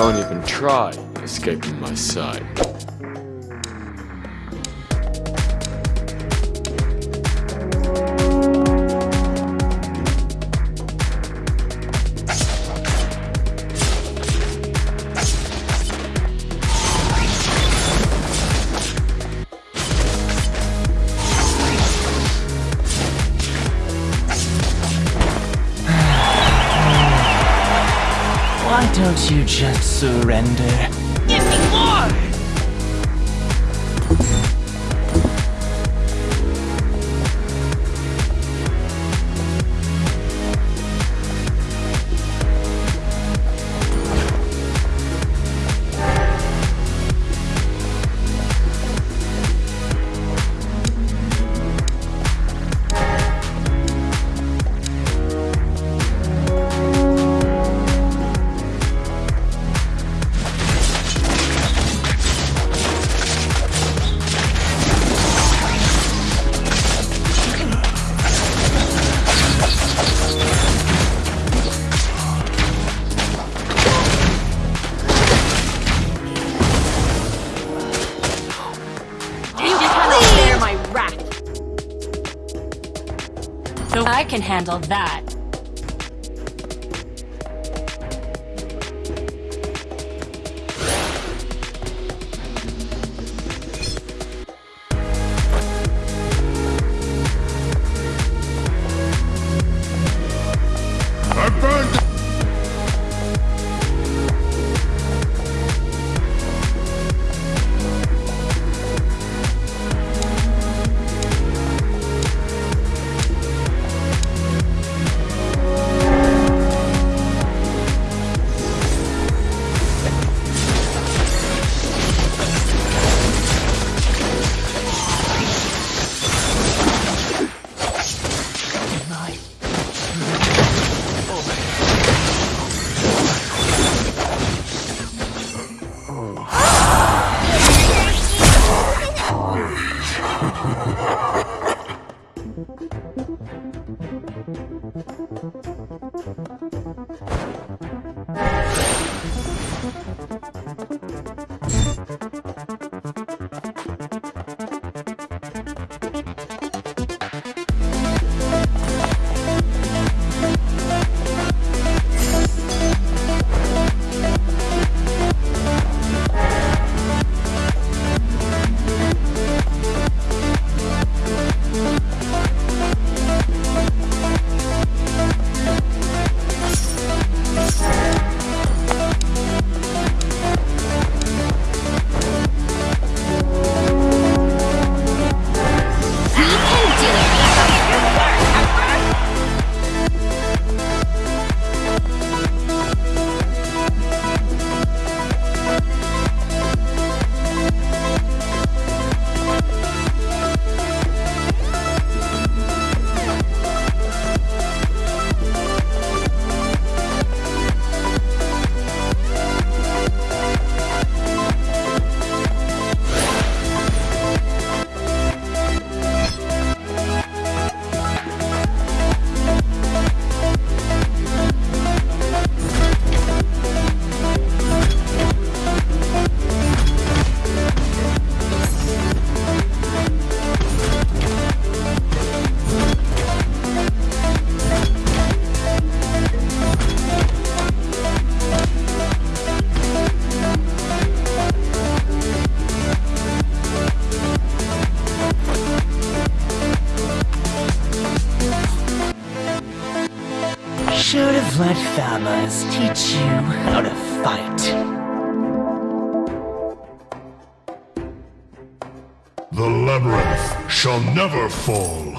Don't even try escaping my sight. Surrender? Can handle that. Should have let Famas teach you how to fight. The labyrinth shall never fall.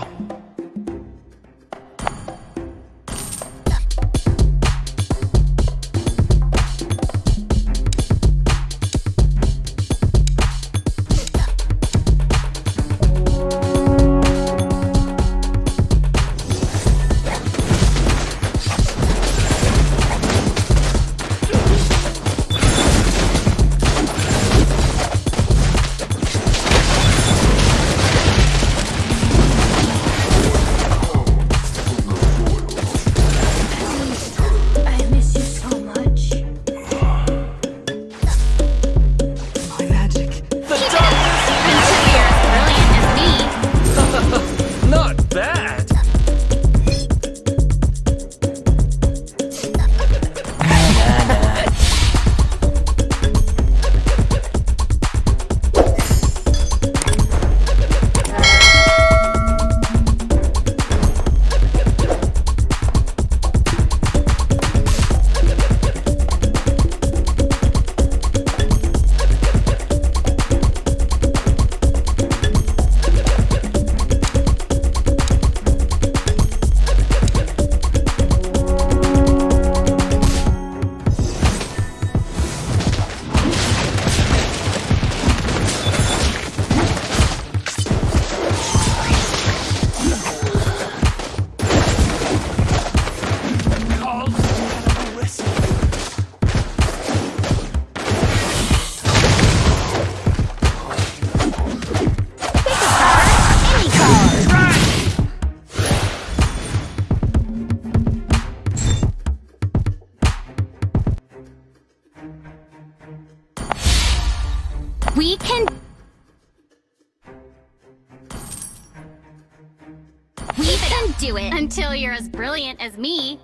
You're as brilliant as me.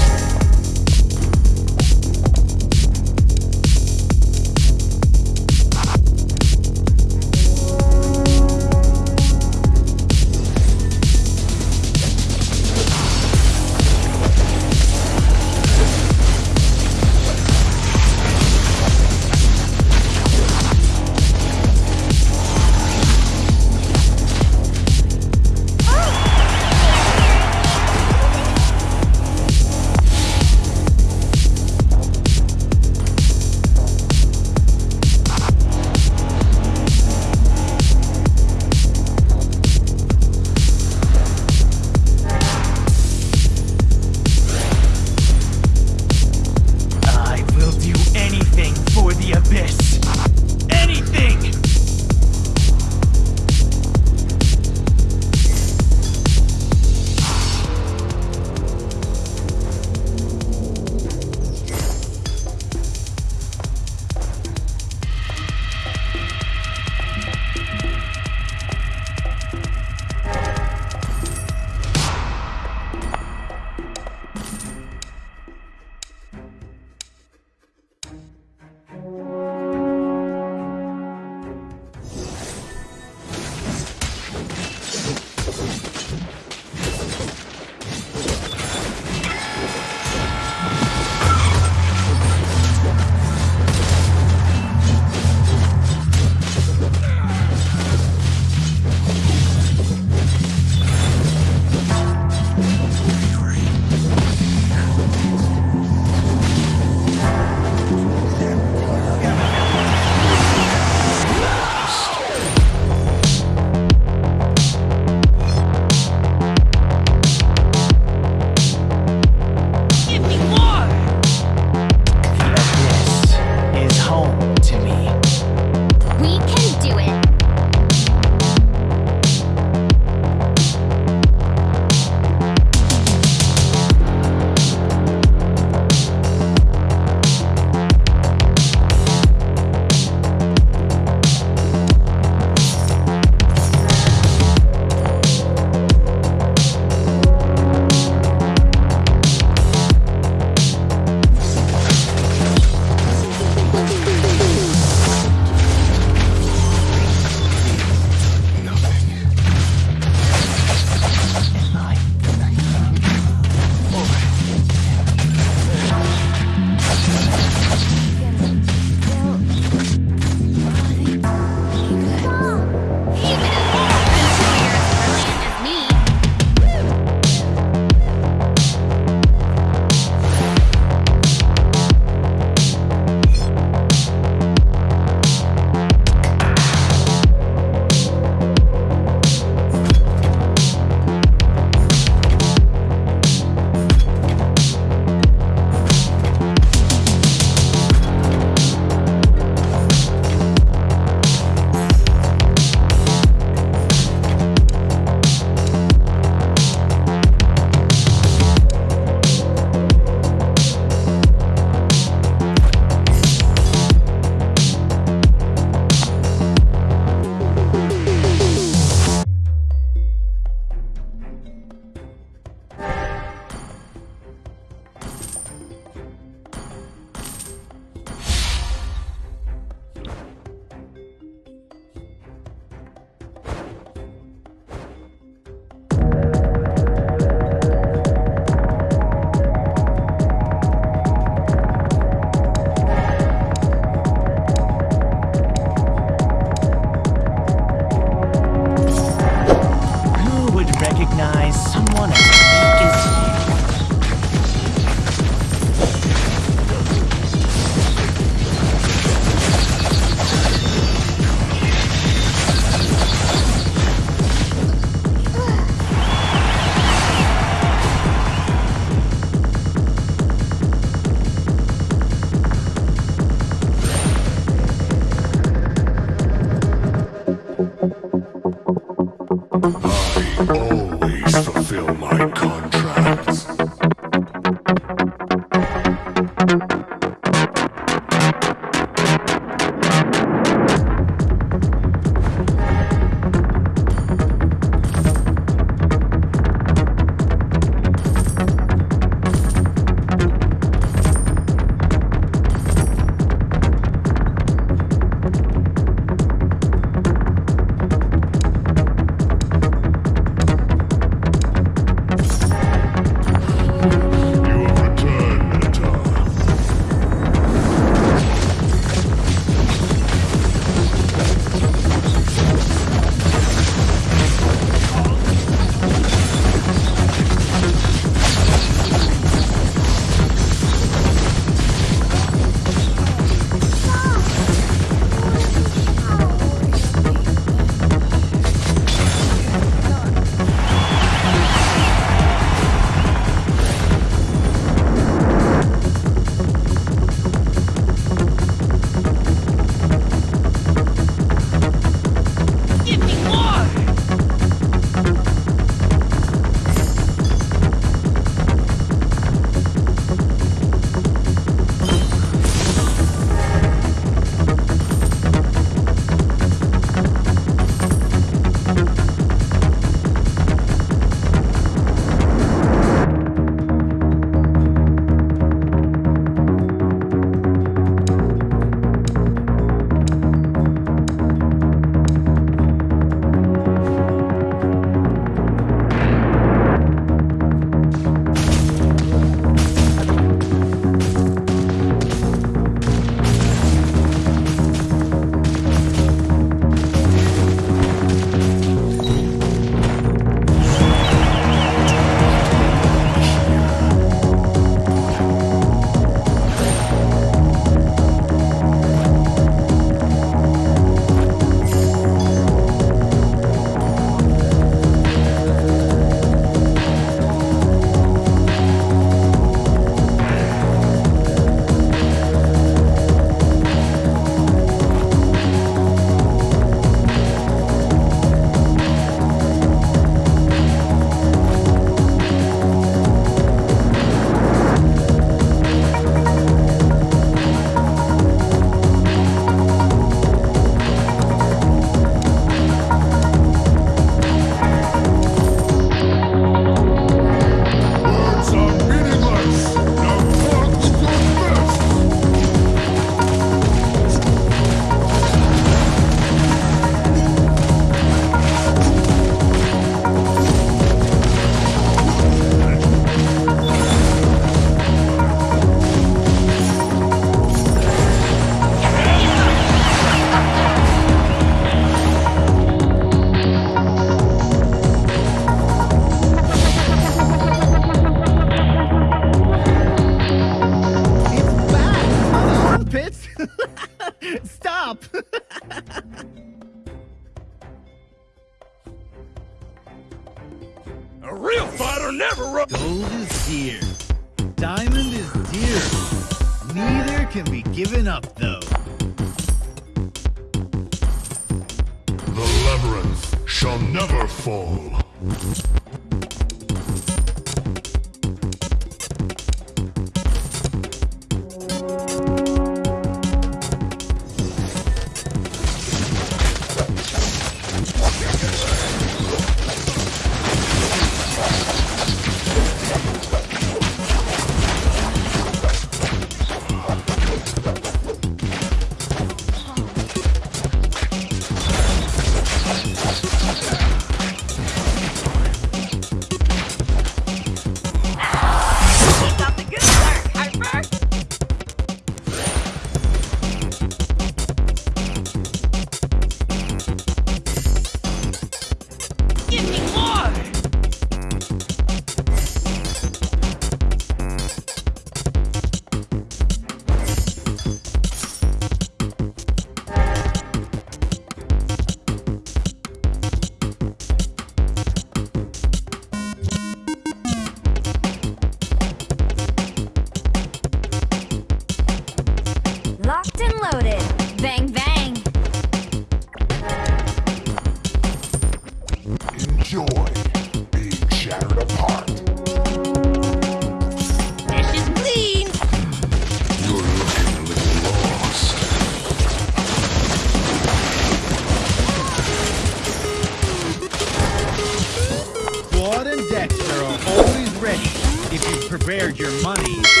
Your money.